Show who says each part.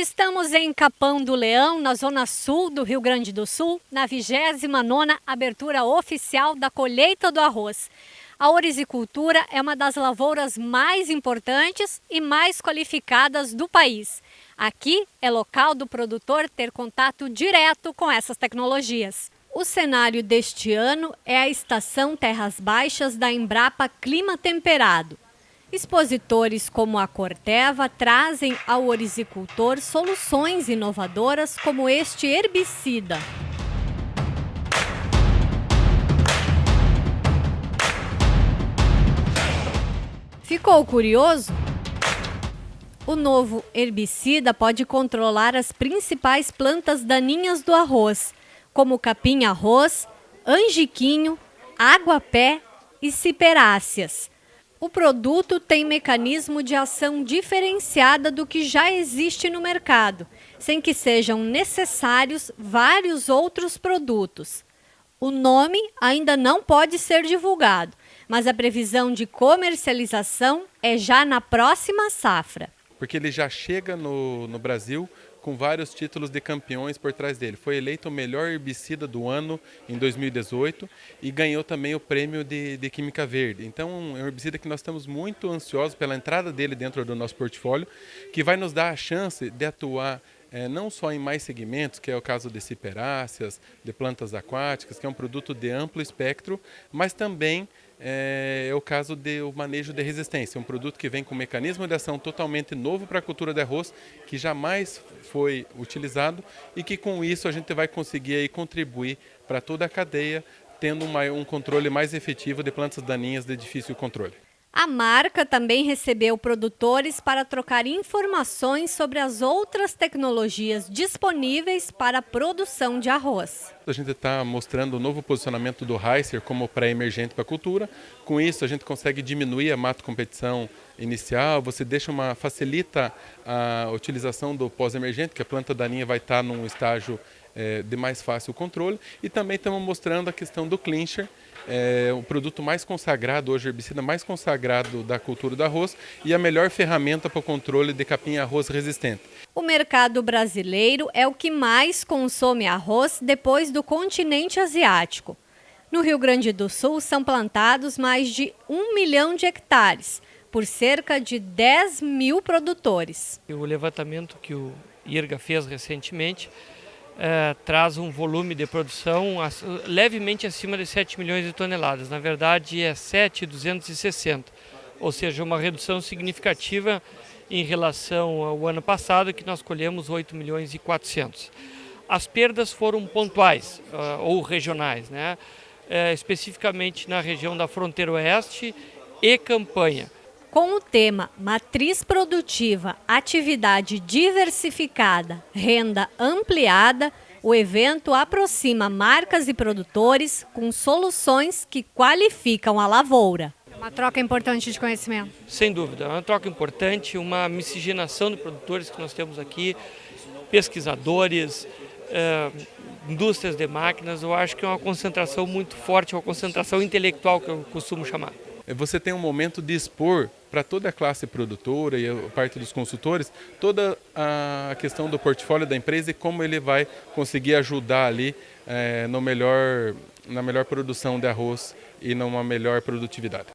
Speaker 1: Estamos em Capão do Leão, na zona sul do Rio Grande do Sul, na 29ª abertura oficial da colheita do arroz. A orizicultura é uma das lavouras mais importantes e mais qualificadas do país. Aqui é local do produtor ter contato direto com essas tecnologias. O cenário deste ano é a estação Terras Baixas da Embrapa Clima Temperado. Expositores como a Corteva trazem ao orizicultor soluções inovadoras como este herbicida. Ficou curioso? O novo herbicida pode controlar as principais plantas daninhas do arroz, como capim-arroz, angiquinho, água-pé e ciperáceas. O produto tem mecanismo de ação diferenciada do que já existe no mercado, sem que sejam necessários vários outros produtos. O nome ainda não pode ser divulgado, mas a previsão de comercialização é já na próxima safra.
Speaker 2: Porque ele já chega no, no Brasil com vários títulos de campeões por trás dele. Foi eleito o melhor herbicida do ano em 2018 e ganhou também o prêmio de, de Química Verde. Então é um herbicida que nós estamos muito ansiosos pela entrada dele dentro do nosso portfólio, que vai nos dar a chance de atuar é, não só em mais segmentos, que é o caso de ciperáceas, de plantas aquáticas, que é um produto de amplo espectro, mas também é, é o caso do manejo de resistência, um produto que vem com um mecanismo de ação totalmente novo para a cultura de arroz, que jamais foi utilizado e que com isso a gente vai conseguir aí contribuir para toda a cadeia, tendo um controle mais efetivo de plantas daninhas de difícil controle.
Speaker 1: A marca também recebeu produtores para trocar informações sobre as outras tecnologias disponíveis para a produção de arroz.
Speaker 2: A gente está mostrando o novo posicionamento do Heiser como pré-emergente para a cultura. Com isso, a gente consegue diminuir a mato competição inicial, você deixa uma facilita a utilização do pós-emergente, que a planta daninha vai estar num estágio é, de mais fácil controle. E também estamos mostrando a questão do clincher, é o produto mais consagrado, hoje herbicida mais consagrado da cultura do arroz e a melhor ferramenta para o controle de capim-arroz resistente.
Speaker 1: O mercado brasileiro é o que mais consome arroz depois do continente asiático. No Rio Grande do Sul são plantados mais de um milhão de hectares, por cerca de 10 mil produtores.
Speaker 3: O levantamento que o IRGA fez recentemente é, traz um volume de produção levemente acima de 7 milhões de toneladas. Na verdade, é 7,260, ou seja, uma redução significativa em relação ao ano passado, que nós colhemos 8 milhões e 400. As perdas foram pontuais uh, ou regionais, né? Uh, especificamente na região da fronteira oeste e campanha.
Speaker 1: Com o tema Matriz Produtiva, Atividade Diversificada, Renda Ampliada, o evento aproxima marcas e produtores com soluções que qualificam a lavoura. Uma troca importante de conhecimento.
Speaker 3: Sem dúvida, é uma troca importante, uma miscigenação de produtores que nós temos aqui, pesquisadores, eh, indústrias de máquinas. Eu acho que é uma concentração muito forte, uma concentração intelectual que eu costumo chamar.
Speaker 2: É, você tem um momento de expor para toda a classe produtora e a parte dos consultores toda a questão do portfólio da empresa e como ele vai conseguir ajudar ali é, no melhor, na melhor produção de arroz e numa melhor produtividade.